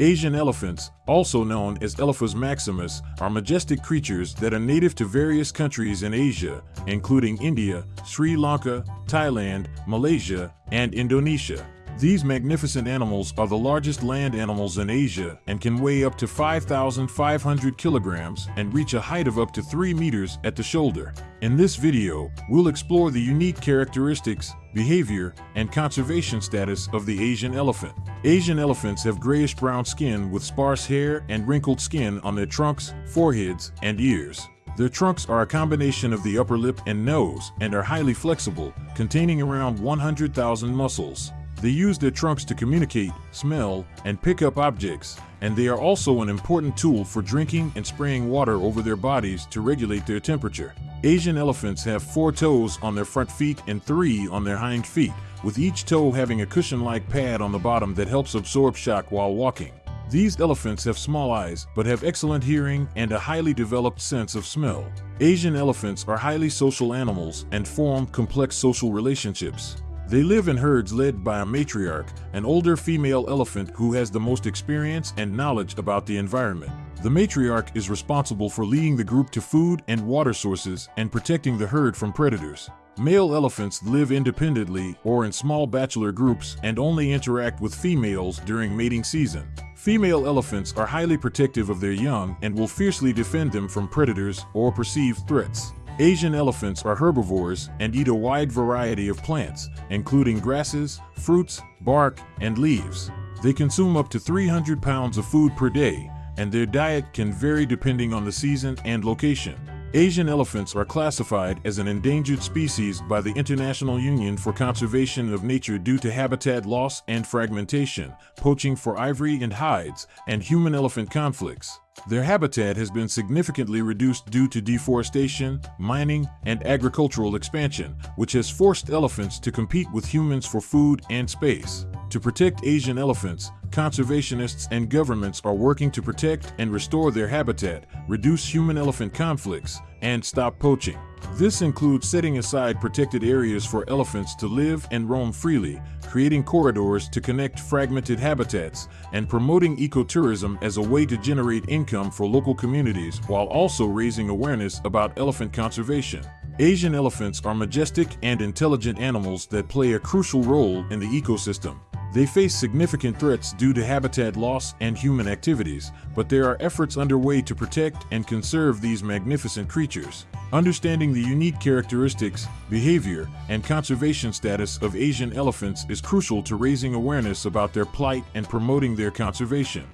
Asian elephants, also known as Elephas maximus, are majestic creatures that are native to various countries in Asia, including India, Sri Lanka, Thailand, Malaysia, and Indonesia. These magnificent animals are the largest land animals in Asia and can weigh up to 5,500 kilograms and reach a height of up to 3 meters at the shoulder. In this video, we'll explore the unique characteristics, behavior, and conservation status of the Asian elephant. Asian elephants have grayish-brown skin with sparse hair and wrinkled skin on their trunks, foreheads, and ears. Their trunks are a combination of the upper lip and nose and are highly flexible, containing around 100,000 muscles. They use their trunks to communicate, smell, and pick up objects, and they are also an important tool for drinking and spraying water over their bodies to regulate their temperature. Asian elephants have four toes on their front feet and three on their hind feet, with each toe having a cushion-like pad on the bottom that helps absorb shock while walking. These elephants have small eyes, but have excellent hearing and a highly developed sense of smell. Asian elephants are highly social animals and form complex social relationships. They live in herds led by a matriarch, an older female elephant who has the most experience and knowledge about the environment. The matriarch is responsible for leading the group to food and water sources and protecting the herd from predators. Male elephants live independently or in small bachelor groups and only interact with females during mating season. Female elephants are highly protective of their young and will fiercely defend them from predators or perceived threats. Asian elephants are herbivores and eat a wide variety of plants, including grasses, fruits, bark, and leaves. They consume up to 300 pounds of food per day, and their diet can vary depending on the season and location. Asian elephants are classified as an endangered species by the International Union for Conservation of Nature due to habitat loss and fragmentation, poaching for ivory and hides, and human-elephant conflicts. Their habitat has been significantly reduced due to deforestation, mining, and agricultural expansion, which has forced elephants to compete with humans for food and space. To protect Asian elephants, conservationists and governments are working to protect and restore their habitat, reduce human-elephant conflicts, and stop poaching. This includes setting aside protected areas for elephants to live and roam freely, creating corridors to connect fragmented habitats, and promoting ecotourism as a way to generate income for local communities while also raising awareness about elephant conservation. Asian elephants are majestic and intelligent animals that play a crucial role in the ecosystem. They face significant threats due to habitat loss and human activities, but there are efforts underway to protect and conserve these magnificent creatures. Understanding the unique characteristics, behavior, and conservation status of Asian elephants is crucial to raising awareness about their plight and promoting their conservation.